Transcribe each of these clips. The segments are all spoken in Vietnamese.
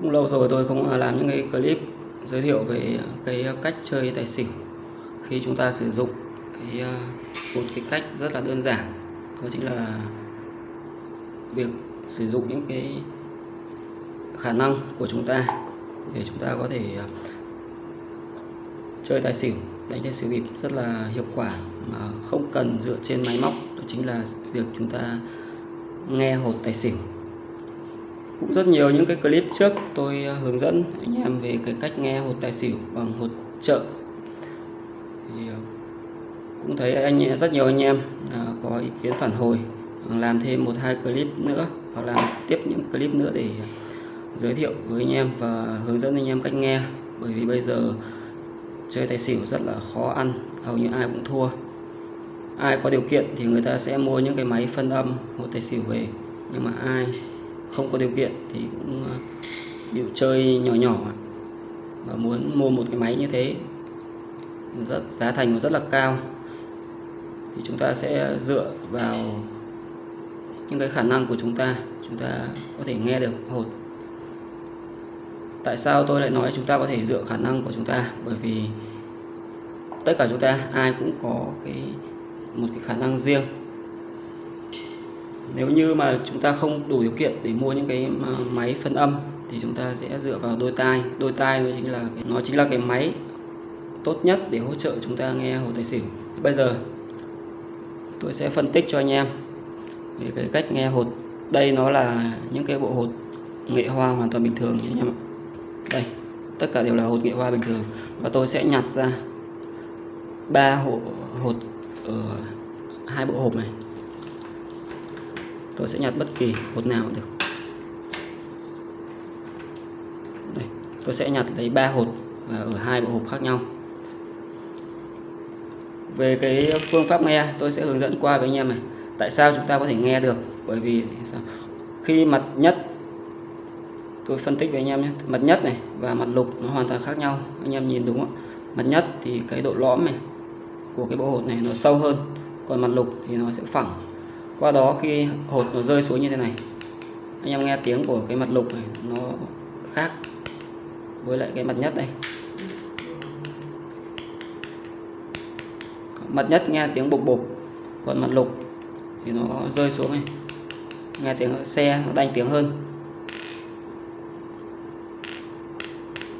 cũng lâu rồi tôi không làm những cái clip giới thiệu về cái cách chơi tài xỉu khi chúng ta sử dụng. Cái à, một cái cách rất là đơn giản, đó chính là việc sử dụng những cái khả năng của chúng ta để chúng ta có thể à, chơi tài xỉu, đánh tài xỉu bịp rất là hiệu quả mà không cần dựa trên máy móc. Đó chính là việc chúng ta nghe hột tài xỉu cũng rất nhiều những cái clip trước tôi ờ, hướng dẫn anh em về cái cách nghe hột tài xỉu bằng hột trợ. Thì ờ, cũng thấy anh rất nhiều anh em ờ, có ý kiến phản hồi làm thêm một hai clip nữa hoặc làm tiếp những clip nữa để giới thiệu với anh em và hướng dẫn anh em cách nghe. Bởi vì bây giờ chơi tài xỉu rất là khó ăn, hầu như ai cũng thua. Ai có điều kiện thì người ta sẽ mua những cái máy phân âm hột tài xỉu về, nhưng mà ai không có điều kiện thì cũng à, chịu chơi nhỏ nhỏ. Và muốn mua một cái máy như thế, rất, giá thành rất là cao. Thì chúng ta sẽ dựa vào những cái khả năng của chúng ta chúng ta có thể nghe được hột tại sao tôi lại nói chúng ta có thể dựa khả năng của chúng ta? Bởi vì tất cả chúng ta, ai cũng có cái, một cái khả năng riêng nếu như mà chúng ta không đủ điều kiện để mua những cái máy phân âm, thì chúng ta sẽ dựa vào đôi tai. Đôi tai nó chính là nó chính là cái máy tốt nhất để hỗ trợ chúng ta nghe hồ tài xỉu. Bây giờ, tôi sẽ phân tích cho anh em về cái cách nghe hột. Đây nó là những cái bộ hột nghệ hoa hoàn toàn bình thường anh em ạ. Đây, tất cả đều là hột nghệ hoa bình thường. Và tôi sẽ nhặt ra ba hột hột ở hai bộ hộp này tôi sẽ nhặt bất kỳ hột nào cũng được. Đây, tôi sẽ nhặt lấy ba hột và ở hai bộ hộp khác nhau. Về cái phương pháp nghe, tôi sẽ hướng dẫn qua với anh em này. Tại sao chúng ta có thể nghe được? Bởi vì khi mặt nhất, tôi phân tích với anh em nhé. Mặt nhất này và mặt lục nó hoàn toàn khác nhau. Anh em nhìn đúng không? Mặt nhất thì cái độ lõm này của cái bộ hột này nó sâu hơn, còn mặt lục thì nó sẽ phẳng qua đó khi hột nó rơi xuống như thế này, anh em nghe tiếng của cái mặt lục này, nó khác với lại cái mặt nhất đây. Mặt nhất nghe tiếng bục bục còn mặt lục thì nó rơi xuống này. Nghe tiếng xe nó đanh tiếng hơn.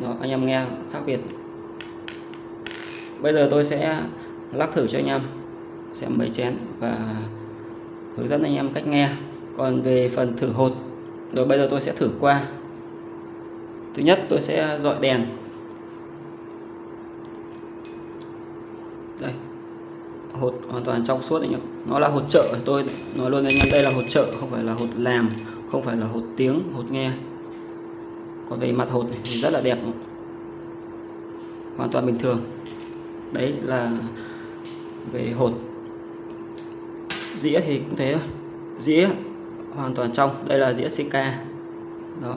Đó, anh em nghe khác biệt. Bây giờ tôi sẽ lắc thử cho anh em, xem mấy chén và hướng dẫn anh em cách nghe. Còn về phần thử hột, rồi bây giờ tôi sẽ thử qua. Thứ nhất, tôi sẽ dọi đèn. Đây, hột hoàn toàn trong suốt anh em. Nó là hột trợ tôi. Nói luôn anh em, đây là hột trợ, không phải là hột làm, không phải là hột tiếng, hột nghe. Còn về mặt hột này thì rất là đẹp. Hoàn toàn bình thường. Đấy là về hột dĩa thì cũng thế thôi. Dĩa hoàn toàn trong, đây là dĩa CK đó.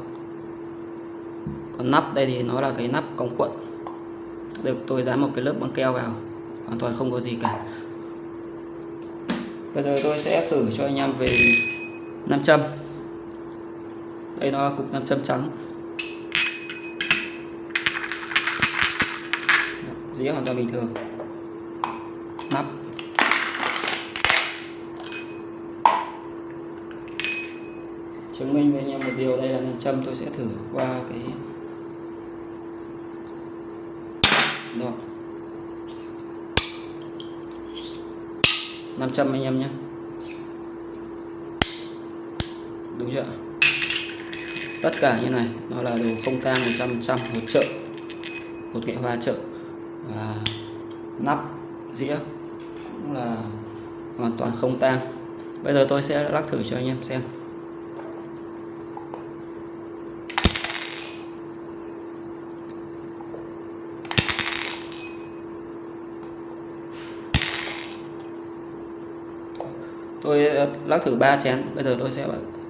Còn nắp đây thì nó là cái nắp cống cuộn. Được, tôi dán một cái lớp băng keo vào, hoàn toàn không có gì cả. Bây giờ tôi sẽ thử cho anh em về nam châm. Đây nó là cục nam châm trắng. Dĩa hoàn toàn bình thường. Nắp. Chứng minh với anh em một điều, đây là nam châm tôi sẽ thử qua cái đó nam châm anh em nhé. Đúng chưa? Tất cả như này, nó là đồ không tang 100% hỗ trợ một nghệ hoa trợ và nắp, dĩa cũng là hoàn toàn không tang. Bây giờ tôi sẽ lắc thử cho anh em xem. Tôi ờ, lắc thử ba chén. Bây giờ tôi sẽ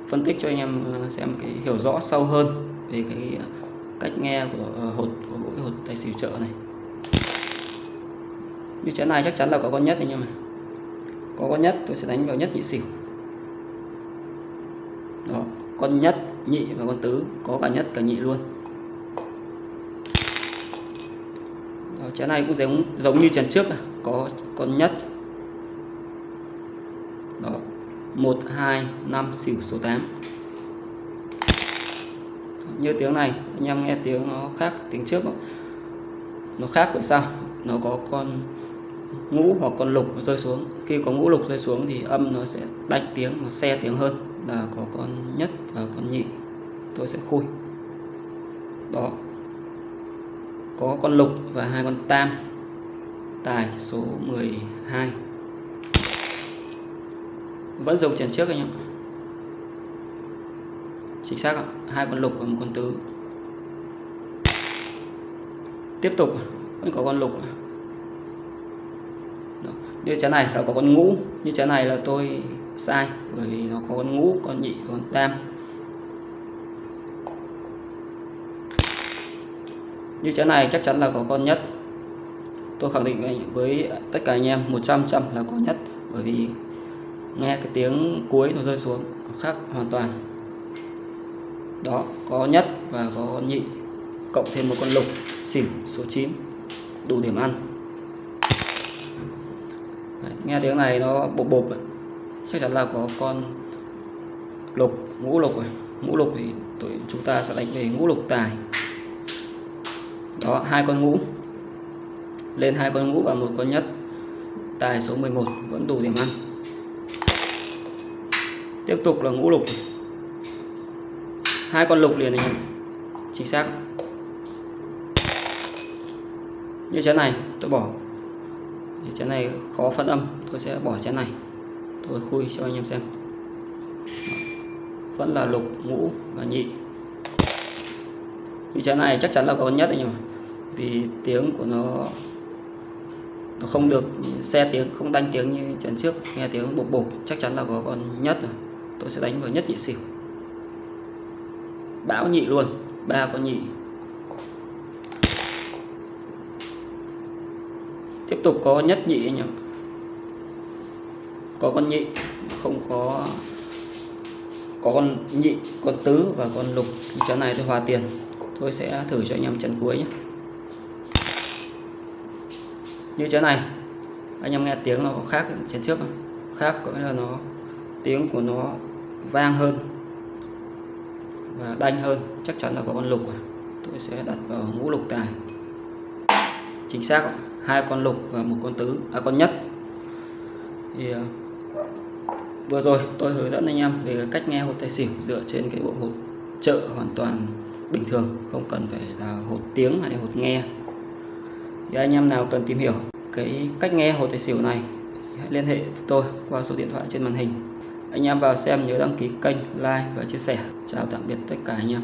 phân tích cho anh em ờ, xem cái hiểu rõ sâu hơn về cái ờ, cách nghe của hột của mỗi hột tài xỉu trợ này. Như chén này chắc chắn là có con nhất anh em này có con nhất tôi sẽ đánh vào nhất nhị xỉu. Đó con nhất nhị và con tứ có cả nhất cả nhị luôn. Đó, chén này cũng giống giống như chén trước à. có con nhất đó. Một, hai, năm, xỉu số 8 như tiếng này, anh em nghe tiếng nó khác tiếng trước đó. nó khác vậy sao? Nó có con ngũ hoặc con lục nó rơi xuống. Khi có ngũ lục rơi xuống thì âm nó sẽ đánh tiếng, nó xe tiếng hơn là có con nhất và con nhị. Tôi sẽ khui. Đó. Có con lục và hai con tam. Tài số 12 vẫn dùng chén trước anh em chính xác ạ, hai con lục và một con tứ. Tiếp tục, vẫn có con lục Đó. như chén này là có con ngũ, như chén này là tôi sai, bởi vì nó có con ngũ, con nhị, con tam. Như chén này chắc chắn là có con nhất. Tôi khẳng định với tất cả anh em 100 trăm là có nhất, bởi vì nghe cái tiếng cuối nó rơi xuống nó khác hoàn toàn. Đó có nhất và có nhị cộng thêm một con lục xỉu số 9 đủ điểm ăn. Đấy, nghe tiếng này nó bộp bộp chắc chắn là có con lục ngũ lục rồi. Ngũ lục thì tụi chúng ta sẽ đánh về ngũ lục tài. Đó hai con ngũ. Lên hai con ngũ và một con nhất. Tài số 11 vẫn đủ điểm ăn tiếp tục là ngũ lục. Hai con lục liền này chính xác. Như chén này, tôi bỏ. Thì chén này khó phân âm, tôi sẽ bỏ chén này. Tôi khui cho anh em xem. Vẫn là lục, ngũ và nhị. Như chén này chắc chắn là có nhất anh em vì tiếng của nó nó không được, xe tiếng, không đánh tiếng như chén trước. Nghe tiếng bục bục, chắc chắn là có con nhất rồi tôi sẽ đánh vào nhất nhị xỉu. Bão nhị luôn, ba con nhị. Tiếp tục có nhất nhị anh em có con nhị, không có có con nhị, con tứ và con lục. Chén này tôi hòa tiền, tôi sẽ thử cho anh em trận cuối nhé. Như chén này, anh em nghe tiếng nó có khác chén trước không? khác có nghĩa là nó, tiếng của nó vang hơn và đanh hơn, chắc chắn là có con lục à. tôi sẽ đặt vào ngũ lục tài. Chính xác hai con lục và một con tứ à con nhất. Thì à, vừa rồi tôi hướng dẫn anh em về cách nghe hột tài xỉu dựa trên cái bộ hột trợ hoàn toàn bình thường, không cần phải là hột tiếng hay hột nghe. Thì anh em nào cần tìm hiểu cái cách nghe hột tài xỉu này, hãy liên hệ với tôi qua số điện thoại trên màn hình anh em vào xem nhớ đăng ký kênh, like và chia sẻ. Chào tạm biệt tất cả anh em.